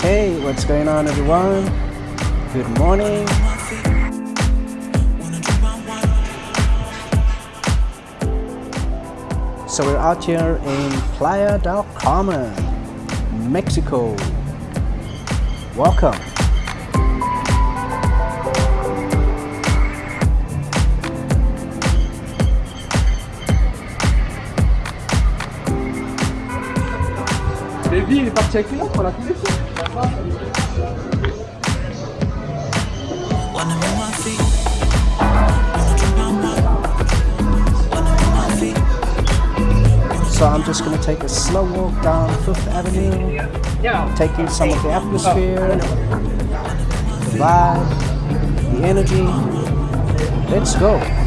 Hey, what's going on everyone? Good morning. So we're out here in Playa del Carmen, Mexico. Welcome. Baby, il est parti avec la. Wanna move my feet. So I'm just going to take a slow walk down Fifth Avenue, take in some of the atmosphere, the vibe, the energy. Let's go.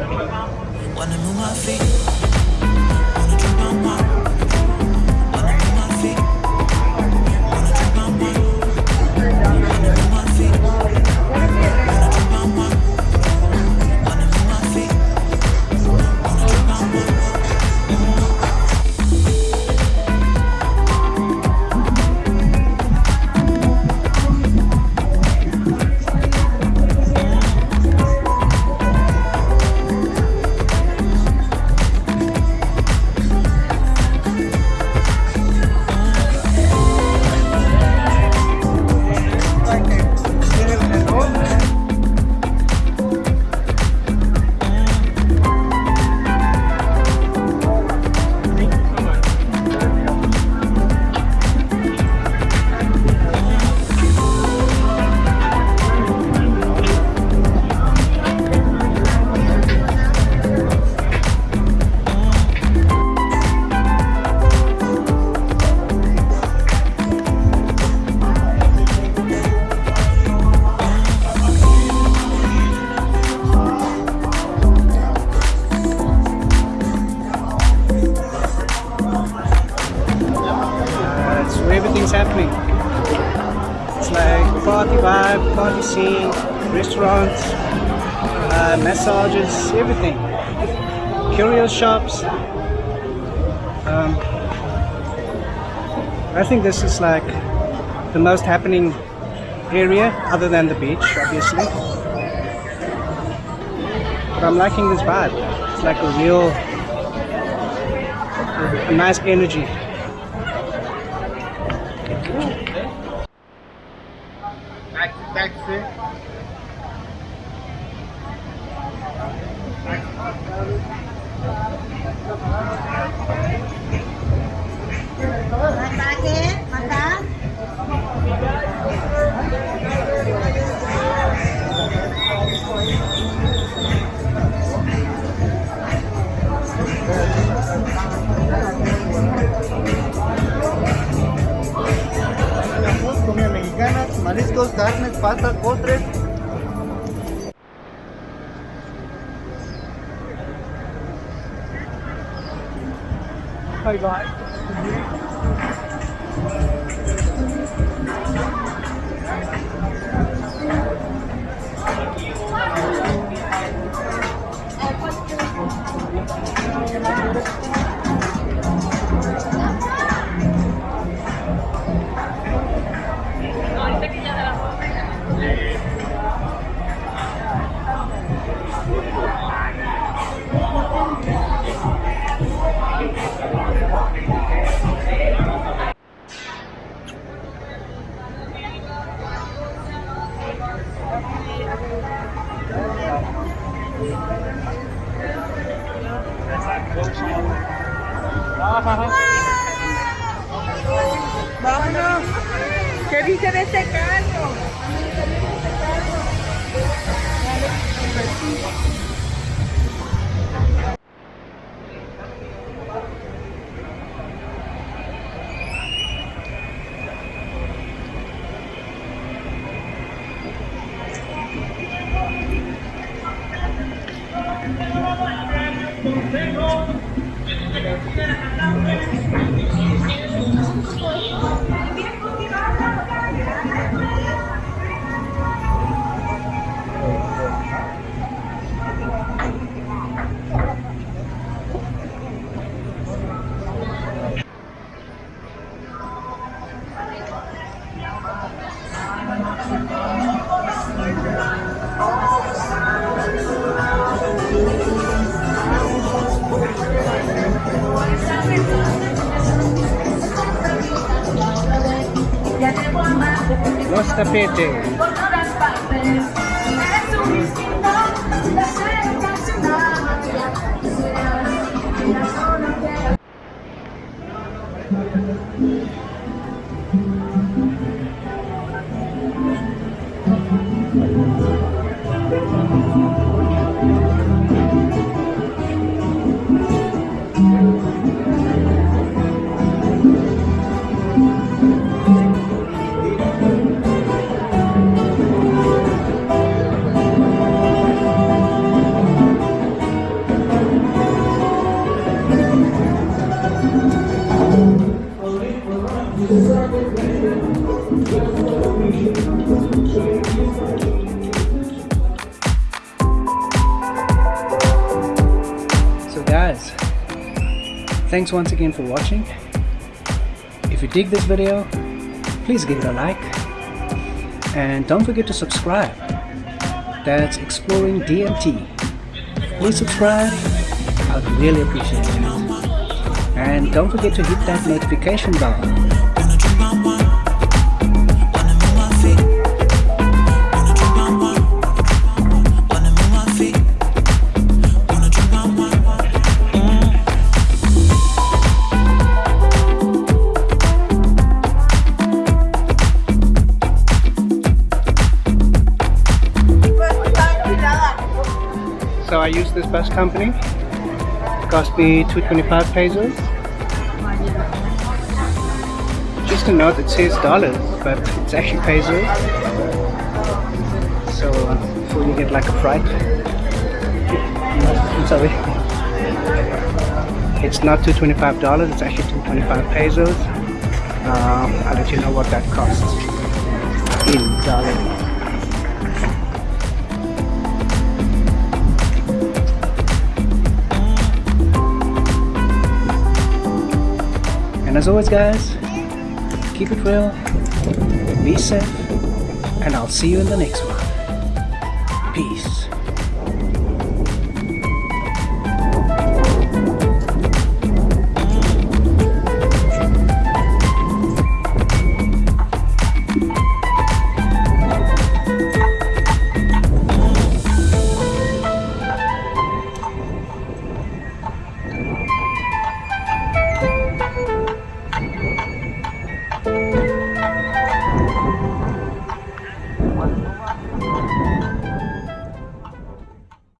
Wanna move my feet. Wanna drink my wine. Vibe, party scene, restaurants, uh, massages, everything. Curio shops. Um, I think this is like the most happening area other than the beach, obviously. But I'm liking this vibe. It's like a real, a nice energy. Makan, Bye bye. Vámonos. ¿Qué dice de este corazón, que. Carro? Los tapetes. So guys, thanks once again for watching. If you dig this video, please give it a like. And don't forget to subscribe. That's Exploring DMT. Please subscribe. I'd really appreciate it. And don't forget to hit that notification bell. So I use this bus company. Cost me 225 pesos. Just a note, it says dollars, but it's actually pesos. So before you get like a fright, I'm sorry. It's not 225 dollars. It's actually 225 pesos. Um, I'll let you know what that costs in dollars. And as always guys, keep it real, be safe, and I'll see you in the next one. Peace.